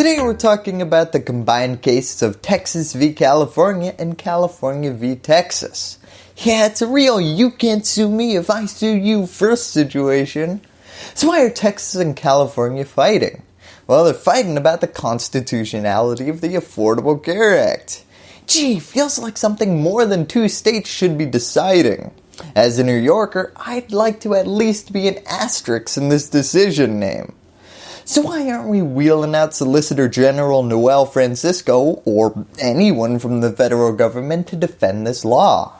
Today we're talking about the combined cases of Texas v California and California v Texas. Yeah, it's a real you can't sue me if I sue you first situation. So why are Texas and California fighting? Well, they're fighting about the constitutionality of the Affordable Care Act. Gee, feels like something more than two states should be deciding. As a New Yorker, I'd like to at least be an asterisk in this decision name. So why aren't we wheeling out Solicitor General Noel Francisco or anyone from the federal government to defend this law?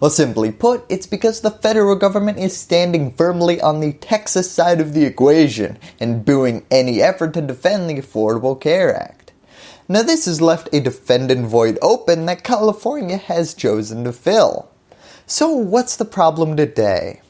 Well simply put, it's because the federal government is standing firmly on the Texas side of the equation and booing any effort to defend the Affordable Care Act. Now this has left a defendant void open that California has chosen to fill. So what's the problem today?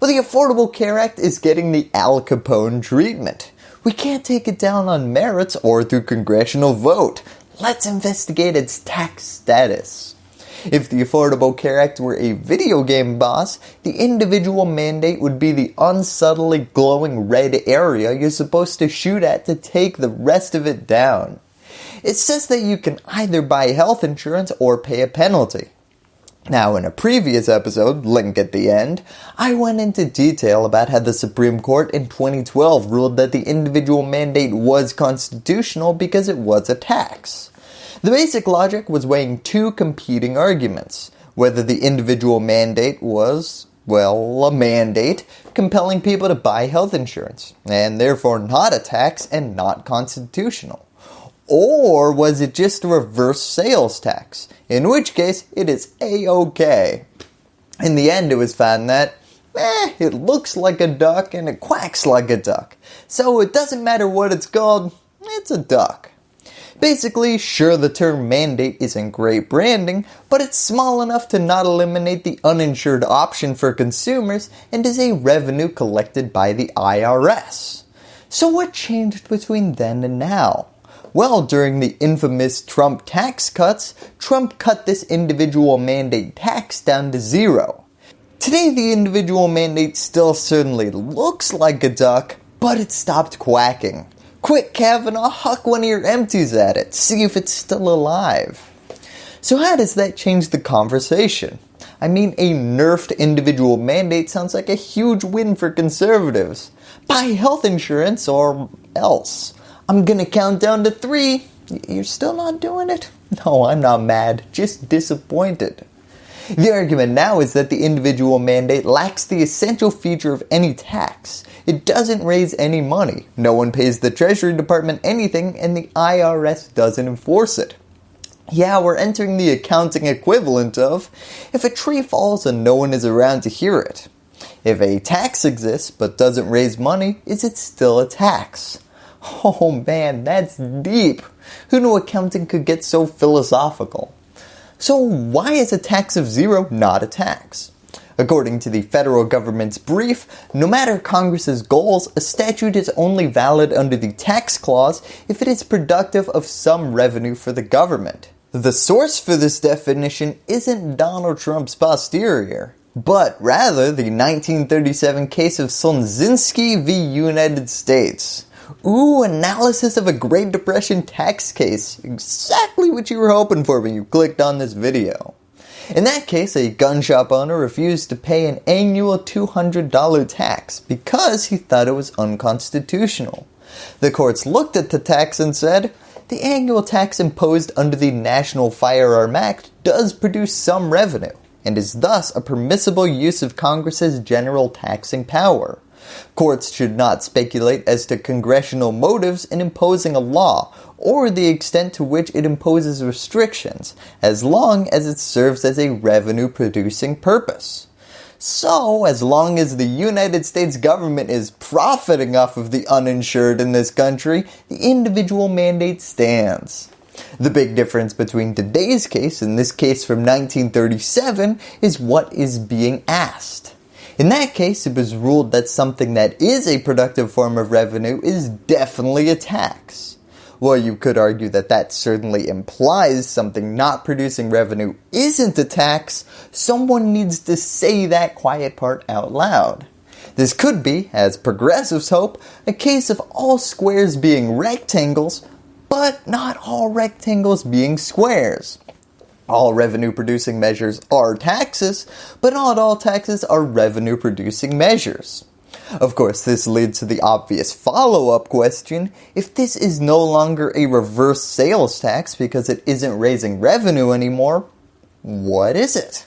Well the Affordable Care Act is getting the Al Capone treatment. We can't take it down on merits or through congressional vote. Let's investigate its tax status. If the Affordable Care Act were a video game boss, the individual mandate would be the unsubtly glowing red area you're supposed to shoot at to take the rest of it down. It says that you can either buy health insurance or pay a penalty. Now in a previous episode, link at the end, I went into detail about how the Supreme Court in 2012 ruled that the individual mandate was constitutional because it was a tax. The basic logic was weighing two competing arguments, whether the individual mandate was, well, a mandate compelling people to buy health insurance, and therefore not a tax and not constitutional. Or was it just a reverse sales tax, in which case it is a-okay. In the end it was found that, eh, it looks like a duck and it quacks like a duck, so it doesn't matter what it's called, it's a duck. Basically, sure the term mandate isn't great branding, but it's small enough to not eliminate the uninsured option for consumers and is a revenue collected by the IRS. So what changed between then and now? Well, during the infamous Trump tax cuts, Trump cut this individual mandate tax down to zero. Today the individual mandate still certainly looks like a duck, but it stopped quacking. Quick Kavanaugh, huck one of your empties at it, see if it's still alive. So how does that change the conversation? I mean a nerfed individual mandate sounds like a huge win for conservatives. Buy health insurance or else. I'm gonna count down to three. You're still not doing it? No, I'm not mad, just disappointed. The argument now is that the individual mandate lacks the essential feature of any tax. It doesn't raise any money, no one pays the Treasury Department anything, and the IRS doesn't enforce it. Yeah, we're entering the accounting equivalent of if a tree falls and no one is around to hear it. If a tax exists but doesn't raise money, is it still a tax? Oh man, that's deep. Who knew accounting could get so philosophical? So why is a tax of zero not a tax? According to the federal government's brief, no matter Congress's goals, a statute is only valid under the tax clause if it is productive of some revenue for the government. The source for this definition isn't Donald Trump's posterior, but rather the 1937 case of Sonzinsky v. United States. Ooh, analysis of a Great Depression tax case. Exactly what you were hoping for when you clicked on this video. In that case, a gun shop owner refused to pay an annual $200 tax because he thought it was unconstitutional. The courts looked at the tax and said, the annual tax imposed under the National Firearm Act does produce some revenue and is thus a permissible use of Congress's general taxing power. Courts should not speculate as to congressional motives in imposing a law or the extent to which it imposes restrictions as long as it serves as a revenue producing purpose. So as long as the United States government is profiting off of the uninsured in this country, the individual mandate stands. The big difference between today's case and this case from 1937 is what is being asked. In that case, it was ruled that something that is a productive form of revenue is definitely a tax. Well, you could argue that that certainly implies something not producing revenue isn't a tax, someone needs to say that quiet part out loud. This could be, as progressives hope, a case of all squares being rectangles, but not all rectangles being squares. All revenue producing measures are taxes, but not all taxes are revenue producing measures. Of course, this leads to the obvious follow-up question, if this is no longer a reverse sales tax because it isn't raising revenue anymore, what is it?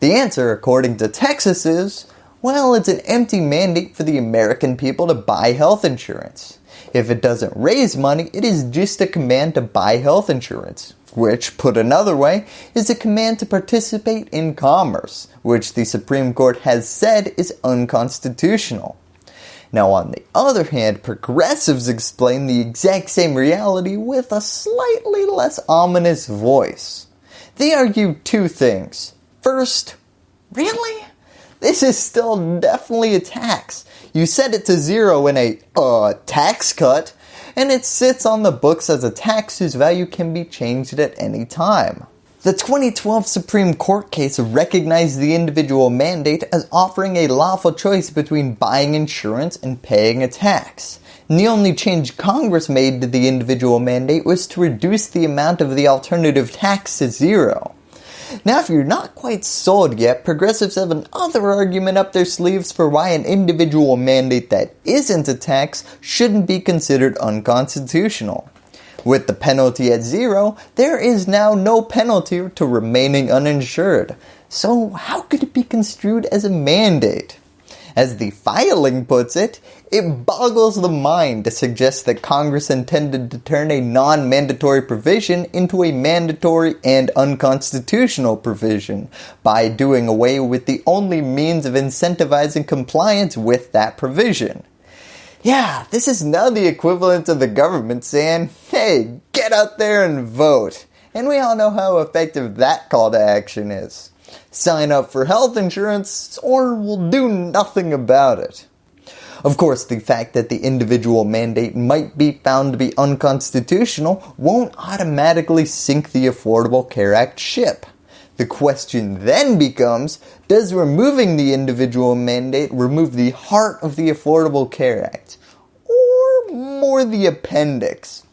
The answer, according to Texas is, well, it's an empty mandate for the American people to buy health insurance. If it doesn't raise money, it is just a command to buy health insurance, which, put another way, is a command to participate in commerce, which the Supreme Court has said is unconstitutional. Now on the other hand, progressives explain the exact same reality with a slightly less ominous voice. They argue two things. First, really? This is still definitely a tax. You set it to zero in a uh, tax cut, and it sits on the books as a tax whose value can be changed at any time. The 2012 Supreme Court case recognized the individual mandate as offering a lawful choice between buying insurance and paying a tax. And the only change Congress made to the individual mandate was to reduce the amount of the alternative tax to zero. Now if you're not quite sold yet, progressives have another argument up their sleeves for why an individual mandate that isn't a tax shouldn't be considered unconstitutional. With the penalty at zero, there is now no penalty to remaining uninsured. So how could it be construed as a mandate? As the filing puts it, it boggles the mind to suggest that Congress intended to turn a non-mandatory provision into a mandatory and unconstitutional provision by doing away with the only means of incentivizing compliance with that provision. Yeah, this is now the equivalent of the government saying, hey, get out there and vote. And we all know how effective that call to action is sign up for health insurance or we'll do nothing about it. Of course, the fact that the individual mandate might be found to be unconstitutional won't automatically sink the Affordable Care Act ship. The question then becomes, does removing the individual mandate remove the heart of the Affordable Care Act? Or more the appendix?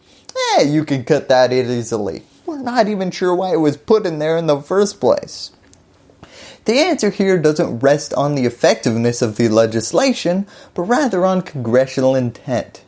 Eh, you can cut that easily. We're not even sure why it was put in there in the first place. The answer here doesn't rest on the effectiveness of the legislation, but rather on congressional intent.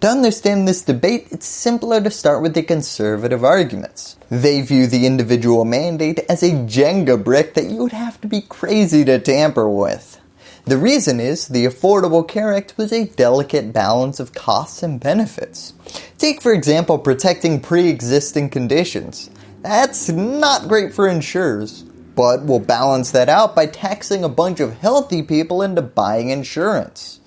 To understand this debate, it's simpler to start with the conservative arguments. They view the individual mandate as a Jenga brick that you would have to be crazy to tamper with. The reason is the Affordable Care Act was a delicate balance of costs and benefits. Take for example protecting pre-existing conditions. That's not great for insurers but we'll balance that out by taxing a bunch of healthy people into buying insurance.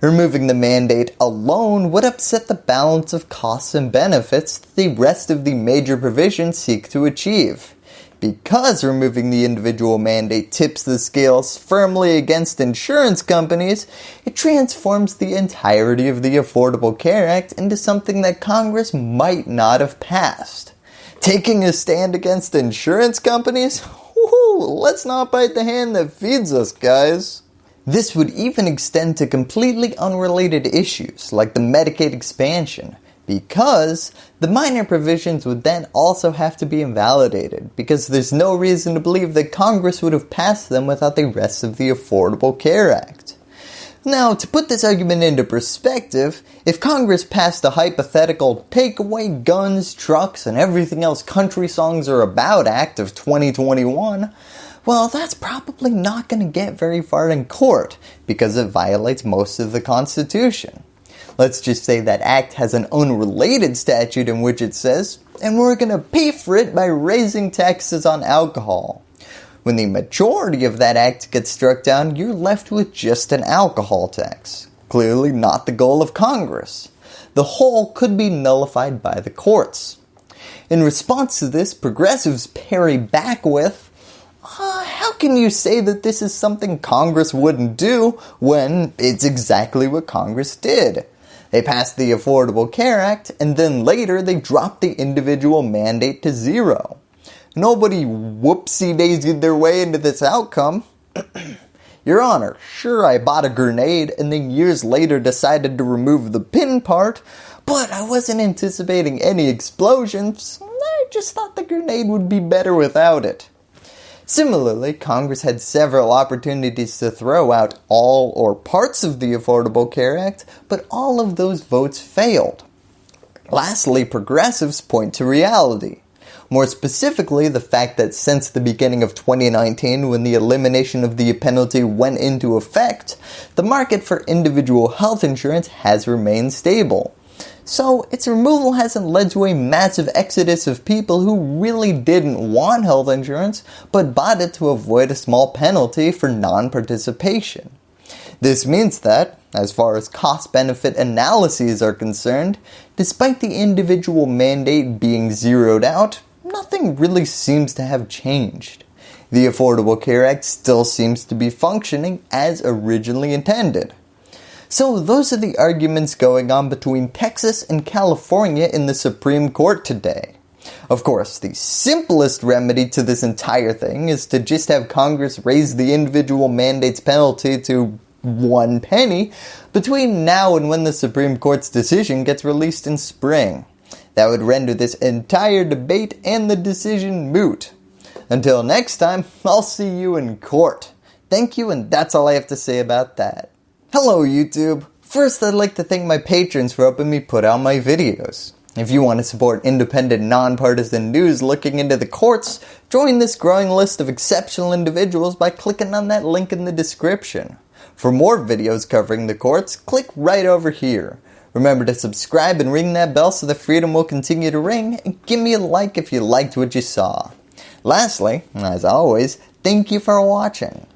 Removing the mandate alone would upset the balance of costs and benefits that the rest of the major provisions seek to achieve. Because removing the individual mandate tips the scales firmly against insurance companies, it transforms the entirety of the Affordable Care Act into something that Congress might not have passed. Taking a stand against insurance companies? let's not bite the hand that feeds us, guys. This would even extend to completely unrelated issues like the Medicaid expansion because the minor provisions would then also have to be invalidated because there's no reason to believe that Congress would have passed them without the rest of the Affordable Care Act. Now, to put this argument into perspective, if Congress passed a hypothetical take away guns, trucks, and everything else country songs are about act of 2021, well that's probably not going to get very far in court because it violates most of the Constitution. Let's just say that act has an unrelated statute in which it says, and we're going to pay for it by raising taxes on alcohol. When the majority of that act gets struck down, you're left with just an alcohol tax. Clearly not the goal of Congress. The whole could be nullified by the courts. In response to this, progressives parry back with, uh, how can you say that this is something Congress wouldn't do when it's exactly what Congress did? They passed the Affordable Care Act and then later they dropped the individual mandate to zero. Nobody whoopsie daisied their way into this outcome. Your Honor, sure I bought a grenade and then years later decided to remove the pin part, but I wasn't anticipating any explosions. I just thought the grenade would be better without it. Similarly, Congress had several opportunities to throw out all or parts of the Affordable Care Act, but all of those votes failed. Lastly, progressives point to reality. More specifically, the fact that since the beginning of 2019 when the elimination of the penalty went into effect, the market for individual health insurance has remained stable. So its removal hasn't led to a massive exodus of people who really didn't want health insurance but bought it to avoid a small penalty for non-participation. This means that, as far as cost-benefit analyses are concerned, despite the individual mandate being zeroed out, nothing really seems to have changed. The Affordable Care Act still seems to be functioning as originally intended. So those are the arguments going on between Texas and California in the Supreme Court today. Of course, the simplest remedy to this entire thing is to just have Congress raise the individual mandates penalty to one penny between now and when the Supreme Court's decision gets released in spring. That would render this entire debate and the decision moot. Until next time, I'll see you in court. Thank you and that's all I have to say about that. Hello YouTube! First I'd like to thank my patrons for helping me put out my videos. If you want to support independent, nonpartisan news looking into the courts, join this growing list of exceptional individuals by clicking on that link in the description. For more videos covering the courts, click right over here. Remember to subscribe and ring that bell so the freedom will continue to ring, and give me a like if you liked what you saw. Lastly, as always, thank you for watching.